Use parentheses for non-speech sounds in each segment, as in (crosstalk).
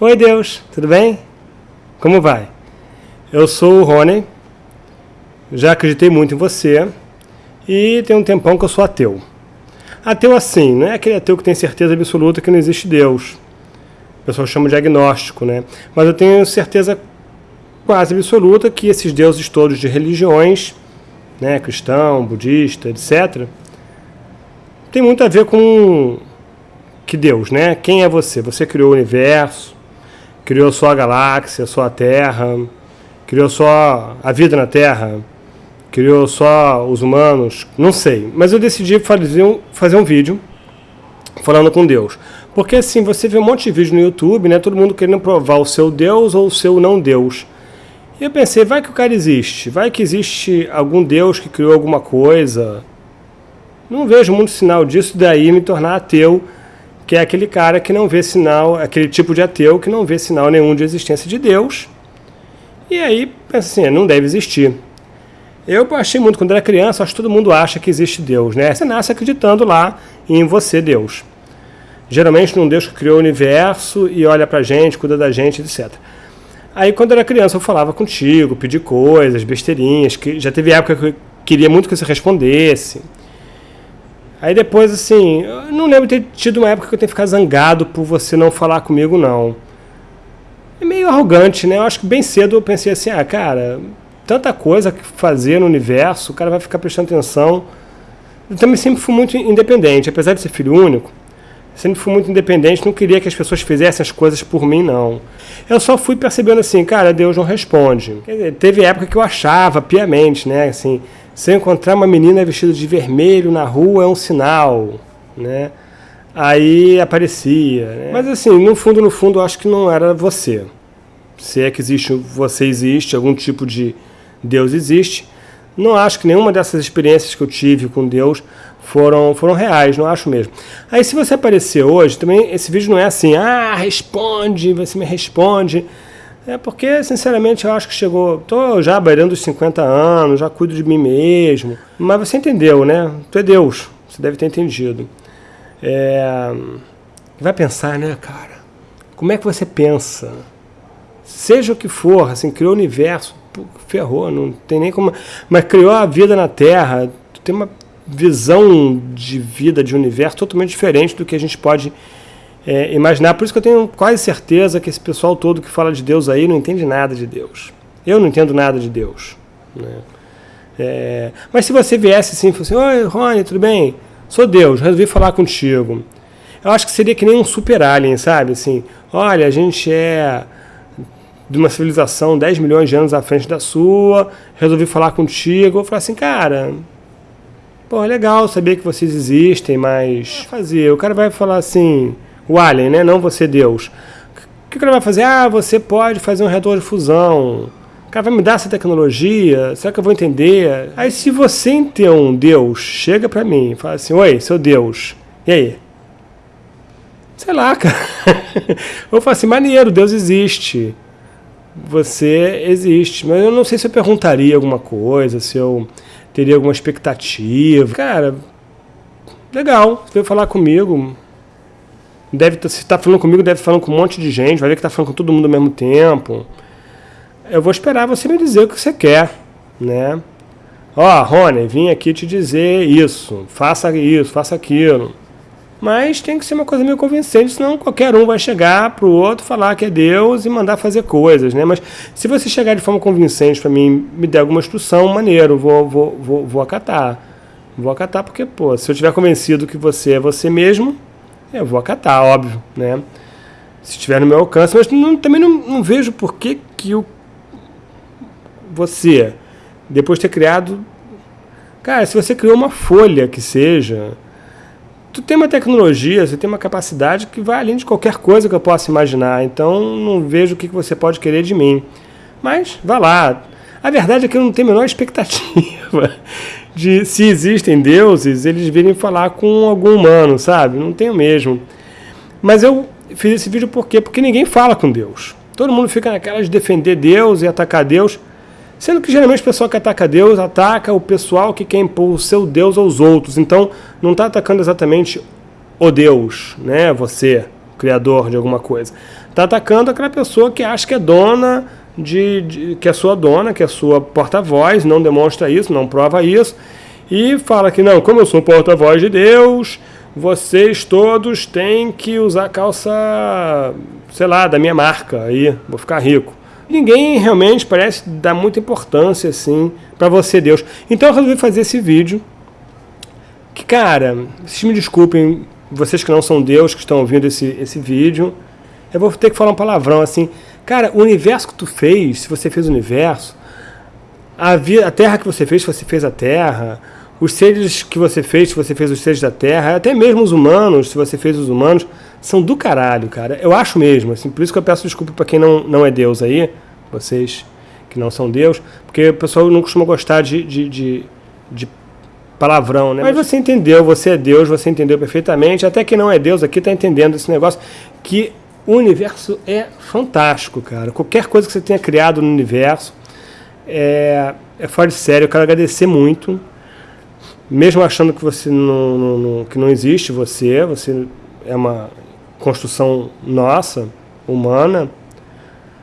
Oi Deus, tudo bem? Como vai? Eu sou o Rony, já acreditei muito em você e tem um tempão que eu sou ateu. Ateu assim, não é aquele ateu que tem certeza absoluta que não existe Deus. O pessoal chama de agnóstico, né? Mas eu tenho certeza quase absoluta que esses deuses todos de religiões, né, cristão, budista, etc., tem muito a ver com que Deus, né? Quem é você? Você criou o universo, criou só a galáxia, só a Terra, criou só a vida na Terra, criou só os humanos, não sei. Mas eu decidi fazer um, fazer um vídeo falando com Deus. Porque assim, você vê um monte de vídeo no YouTube, né? Todo mundo querendo provar o seu Deus ou o seu não Deus. E eu pensei, vai que o cara existe, vai que existe algum Deus que criou alguma coisa. Não vejo muito sinal disso, daí me tornar ateu que é aquele cara que não vê sinal, aquele tipo de ateu que não vê sinal nenhum de existência de Deus. E aí pensa assim, não deve existir. Eu achei muito, quando era criança, acho que todo mundo acha que existe Deus, né? Você nasce acreditando lá em você, Deus. Geralmente num Deus que criou o universo e olha pra gente, cuida da gente, etc. Aí quando era criança eu falava contigo, pedi coisas, besteirinhas, que já teve época que eu queria muito que você respondesse. Aí depois, assim, eu não lembro de ter tido uma época que eu tenho que ficar zangado por você não falar comigo, não. É meio arrogante, né? Eu acho que bem cedo eu pensei assim, ah, cara, tanta coisa que fazer no universo, o cara vai ficar prestando atenção. Eu também sempre fui muito independente, apesar de ser filho único, sempre fui muito independente, não queria que as pessoas fizessem as coisas por mim, não. Eu só fui percebendo assim, cara, Deus não responde. Dizer, teve época que eu achava piamente, né, assim, se eu encontrar uma menina vestida de vermelho na rua é um sinal, né? Aí aparecia. Né? Mas assim, no fundo, no fundo, eu acho que não era você. Se é que existe, você existe, algum tipo de Deus existe. Não acho que nenhuma dessas experiências que eu tive com Deus foram, foram reais, não acho mesmo. Aí se você aparecer hoje, também esse vídeo não é assim, ah, responde, você me responde. É porque, sinceramente, eu acho que chegou... Tô já beirando os 50 anos, já cuido de mim mesmo. Mas você entendeu, né? Tu é Deus. Você deve ter entendido. É... Vai pensar, né, cara? Como é que você pensa? Seja o que for, assim, criou o universo, ferrou, não tem nem como... Mas criou a vida na Terra, tu tem uma visão de vida, de universo totalmente diferente do que a gente pode é, imaginar. Por isso que eu tenho quase certeza que esse pessoal todo que fala de Deus aí não entende nada de Deus. Eu não entendo nada de Deus. Né? É, mas se você viesse assim e fosse assim, Oi, Rony, tudo bem? Sou Deus, resolvi falar contigo. Eu acho que seria que nem um super alien, sabe? Assim, olha, a gente é de uma civilização 10 milhões de anos à frente da sua, resolvi falar contigo. Eu falei assim, cara, pô, é legal saber que vocês existem, mas fazer. O cara vai falar assim, o alien, né? Não você Deus. O que o cara vai fazer? Ah, você pode fazer um reator de fusão. Cara vai me dar essa tecnologia? Será que eu vou entender? Aí se você entender um Deus, chega pra mim e fala assim, oi, seu Deus, e aí? Sei lá, (laughs) cara. eu falo assim, maneiro, Deus existe. Você existe. Mas eu não sei se eu perguntaria alguma coisa, se eu teria alguma expectativa. Cara, legal, você veio falar comigo, Deve, se está falando comigo, deve estar falando com um monte de gente, vai ver que está falando com todo mundo ao mesmo tempo. Eu vou esperar você me dizer o que você quer, né? Ó, oh, Rony, vim aqui te dizer isso, faça isso, faça aquilo. Mas tem que ser uma coisa meio convincente, senão qualquer um vai chegar para o outro, falar que é Deus e mandar fazer coisas, né? Mas se você chegar de forma convincente para mim, me der alguma instrução, maneiro, vou, vou, vou, vou acatar. Vou acatar porque, pô, se eu estiver convencido que você é você mesmo, eu vou acatar, óbvio, né? Se estiver no meu alcance, mas não, também não, não, vejo por que, que o, você, depois de ter criado... Cara, se você criou uma folha que seja, tu tem uma tecnologia, você tem uma capacidade que vai além de qualquer coisa que eu possa imaginar, então não vejo o que você pode querer de mim. Mas, vá lá. A verdade é que eu não tenho a menor expectativa de se existem deuses, eles virem falar com algum humano, sabe? Não tenho mesmo. Mas eu fiz esse vídeo por quê? Porque ninguém fala com Deus. Todo mundo fica naquela de defender Deus e atacar Deus, sendo que geralmente o pessoal que ataca Deus ataca o pessoal que quer impor o seu Deus aos outros. Então, não está atacando exatamente o Deus, né? Você, criador de alguma coisa. Está atacando aquela pessoa que acha que é dona, de, de que é sua dona, que é sua porta-voz, não demonstra isso, não prova isso, e fala que não, como eu sou porta-voz de Deus, vocês todos têm que usar calça, sei lá, da minha marca, aí, vou ficar rico. Ninguém realmente parece dar muita importância, assim, para você, Deus. Então eu resolvi fazer esse vídeo, que, cara, vocês me desculpem, vocês que não são Deus, que estão ouvindo esse, esse vídeo, eu vou ter que falar um palavrão, assim, cara, o universo que tu fez, se você fez o universo, a, a terra que você fez, se você fez a terra, os seres que você fez, se você fez os seres da Terra, até mesmo os humanos, se você fez os humanos, são do caralho, cara. Eu acho mesmo, assim, por isso que eu peço desculpa para quem não, não é Deus aí, vocês que não são Deus, porque o pessoal não costuma gostar de, de, de, de palavrão, né? Mas você entendeu, você é Deus, você entendeu perfeitamente, até que não é Deus aqui está entendendo esse negócio, que o universo é fantástico, cara. Qualquer coisa que você tenha criado no universo é, é fora de sério. Eu quero agradecer muito mesmo achando que você não, não, não, que não existe você, você é uma construção nossa, humana,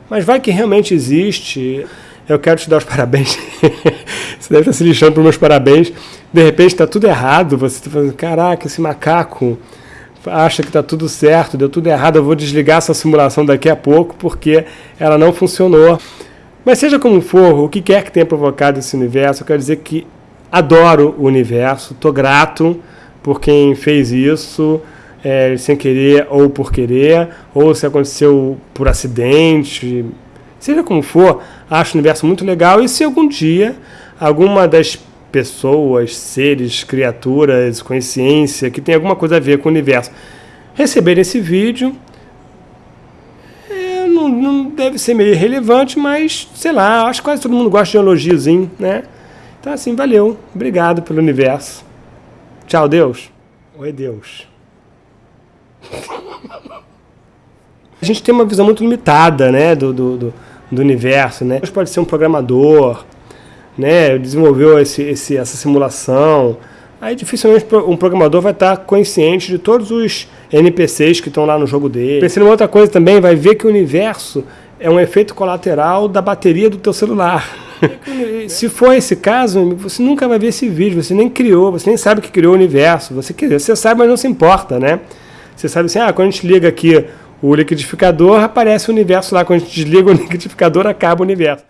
mas vai que realmente existe, eu quero te dar os (laughs) parabéns. você deve estar se lixando para meus parabéns. De repente está tudo errado, você está falando, caraca, esse macaco acha que está tudo certo, deu tudo errado, eu vou desligar essa simulação daqui a pouco porque ela não funcionou. Mas seja como for, o que quer que tenha provocado esse universo, eu quero dizer que adoro o universo, estou grato por quem fez isso, é, sem querer ou por querer, ou se aconteceu por acidente, seja como for, acho o universo muito legal. E se algum dia alguma das pessoas, seres, criaturas, consciência, que tem alguma coisa a ver com o universo, receber esse vídeo, é, não, não, deve ser meio relevante, mas sei lá, acho que quase todo mundo gosta de um elogiozinho, né? Então, assim, valeu. Obrigado pelo universo. Tchau, Deus. Oi, Deus. (laughs) A gente tem uma visão muito limitada né, do, do, do, do universo. Né? Deus pode ser um programador, né, desenvolveu esse, esse, essa simulação. Aí dificilmente um programador vai estar consciente de todos os NPCs que estão lá no jogo dele. Pensando em outra coisa também, vai ver que o universo é um efeito colateral da bateria do teu celular. (laughs) Se for esse caso, você nunca vai ver esse vídeo, você nem criou, você nem sabe que criou o universo. Você, quer você sabe, mas não se importa, né? Você sabe assim, ah, quando a gente liga aqui o liquidificador, aparece o universo lá. Quando a gente desliga o (laughs) liquidificador, acaba o universo.